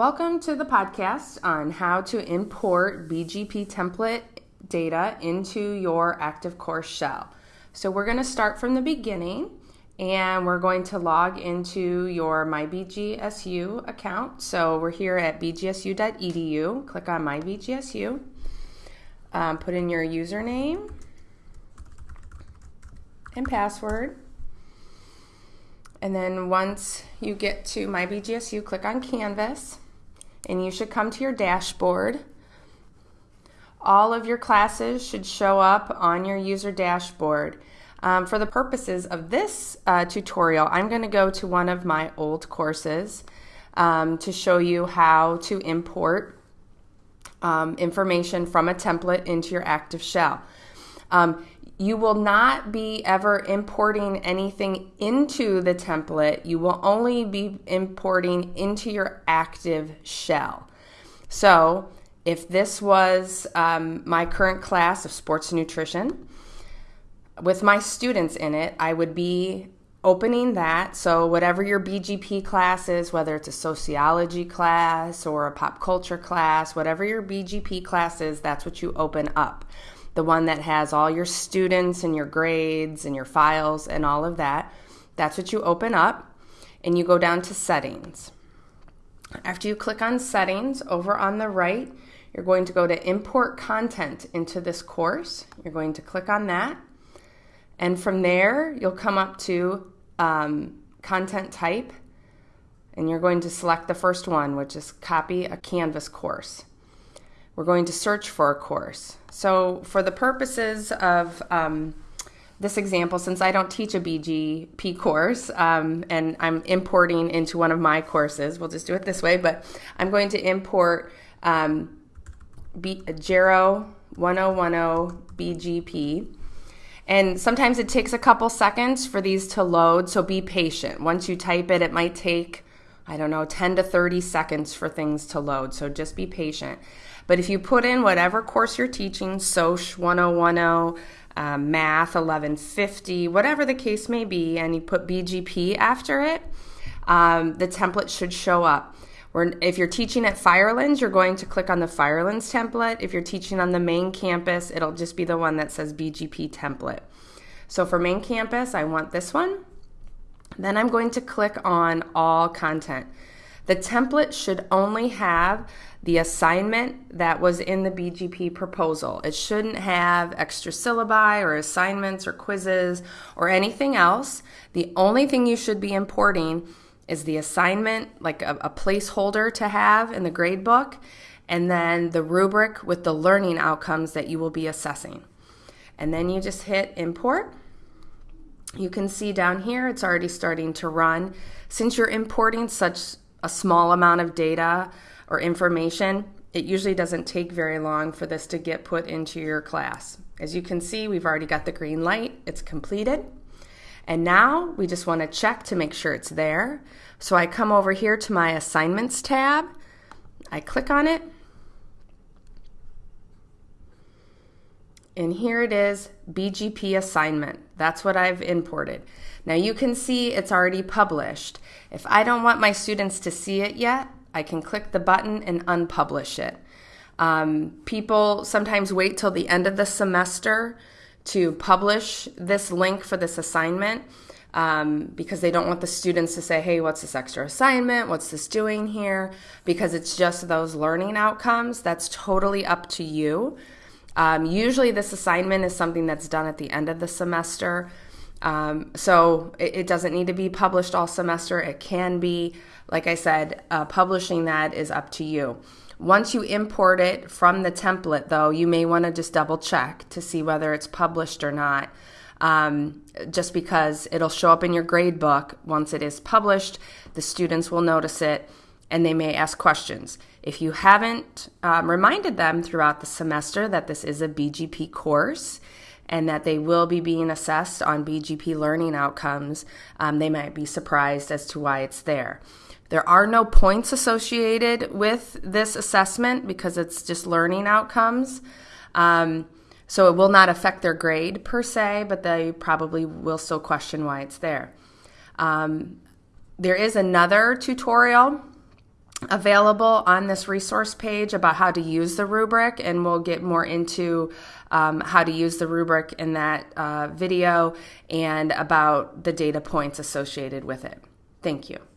Welcome to the podcast on how to import BGP template data into your active course shell. So we're going to start from the beginning and we're going to log into your MyBGSU account. So we're here at bgsu.edu. Click on MyBGSU. Um, put in your username and password. And then once you get to MyBGSU, click on Canvas and you should come to your dashboard. All of your classes should show up on your user dashboard. Um, for the purposes of this uh, tutorial, I'm going to go to one of my old courses um, to show you how to import um, information from a template into your active shell. Um, you will not be ever importing anything into the template. You will only be importing into your active shell. So, if this was um, my current class of sports nutrition, with my students in it, I would be opening that. So, whatever your BGP class is, whether it's a sociology class or a pop culture class, whatever your BGP class is, that's what you open up the one that has all your students and your grades and your files and all of that. That's what you open up and you go down to settings. After you click on settings over on the right, you're going to go to import content into this course. You're going to click on that. And from there, you'll come up to um, content type and you're going to select the first one, which is copy a Canvas course. We're going to search for a course. So, for the purposes of um, this example, since I don't teach a BGP course um, and I'm importing into one of my courses, we'll just do it this way, but I'm going to import um, B- Gero 1010 BGP. And sometimes it takes a couple seconds for these to load, so be patient. Once you type it, it might take, I don't know, 10 to 30 seconds for things to load, so just be patient. But if you put in whatever course you're teaching, SOCH 1010, um, Math 1150, whatever the case may be, and you put BGP after it, um, the template should show up. if you're teaching at Firelands, you're going to click on the Firelands template. If you're teaching on the main campus, it'll just be the one that says BGP template. So for main campus, I want this one. Then I'm going to click on all content. The template should only have the assignment that was in the BGP proposal. It shouldn't have extra syllabi or assignments or quizzes or anything else. The only thing you should be importing is the assignment, like a, a placeholder to have in the gradebook, and then the rubric with the learning outcomes that you will be assessing. And then you just hit import. You can see down here it's already starting to run. Since you're importing such a small amount of data or information, it usually doesn't take very long for this to get put into your class. As you can see, we've already got the green light, it's completed. And now we just want to check to make sure it's there. So I come over here to my assignments tab, I click on it, and here it is BGP assignment. That's what I've imported. Now you can see it's already published. If I don't want my students to see it yet, I can click the button and unpublish it. Um, people sometimes wait till the end of the semester to publish this link for this assignment um, because they don't want the students to say, hey, what's this extra assignment? What's this doing here? Because it's just those learning outcomes. That's totally up to you. Um, usually, this assignment is something that's done at the end of the semester. Um, so it, it, doesn't need to be published all semester. It can be, like I said, uh, publishing that is up to you. Once you import it from the template, though, you may want to just double check to see whether it's published or not. Um, just because it'll show up in your grade book once it is published, the students will notice it and they may ask questions. If you haven't um, reminded them throughout the semester that this is a BGP course, and that they will be being assessed on BGP learning outcomes, um, they might be surprised as to why it's there. There are no points associated with this assessment because it's just learning outcomes. Um, so it will not affect their grade per se, but they probably will still question why it's there. Um, there is another tutorial available on this resource page about how to use the rubric, and we'll get more into um, how to use the rubric in that uh, video and about the data points associated with it. Thank you.